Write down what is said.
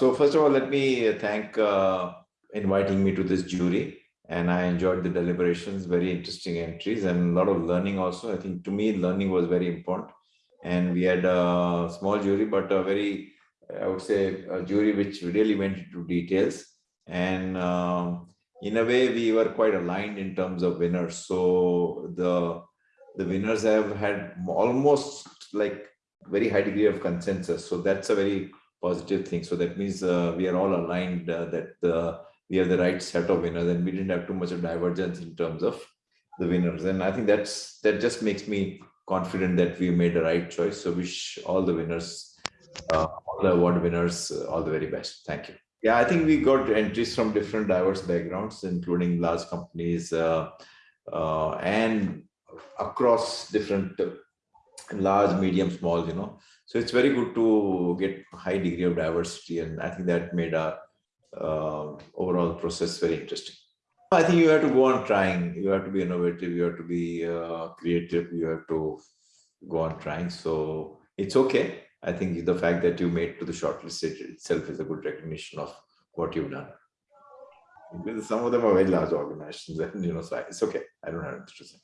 so first of all, let me thank uh, inviting me to this jury and I enjoyed the deliberations, very interesting entries and a lot of learning also. I think to me, learning was very important. And we had a small jury, but a very, I would say, a jury which really went into details. And um, in a way, we were quite aligned in terms of winners. So the the winners have had almost like very high degree of consensus. So that's a very positive thing. So that means uh, we are all aligned uh, that uh, we have the right set of winners and we didn't have too much of divergence in terms of the winners. And I think that's that just makes me confident that we made the right choice. So wish all the winners, uh, all the award winners, uh, all the very best. Thank you. Yeah, I think we got entries from different diverse backgrounds, including large companies uh, and across different large, medium, small, you know. So it's very good to get high degree of diversity. And I think that made our uh, overall process very interesting. I think you have to go on trying. You have to be innovative. You have to be uh, creative. You have to go on trying. So it's okay. I think the fact that you made to the shortlist itself is a good recognition of what you've done. Because some of them are very large organizations, and you know, so it's okay. I don't have to say.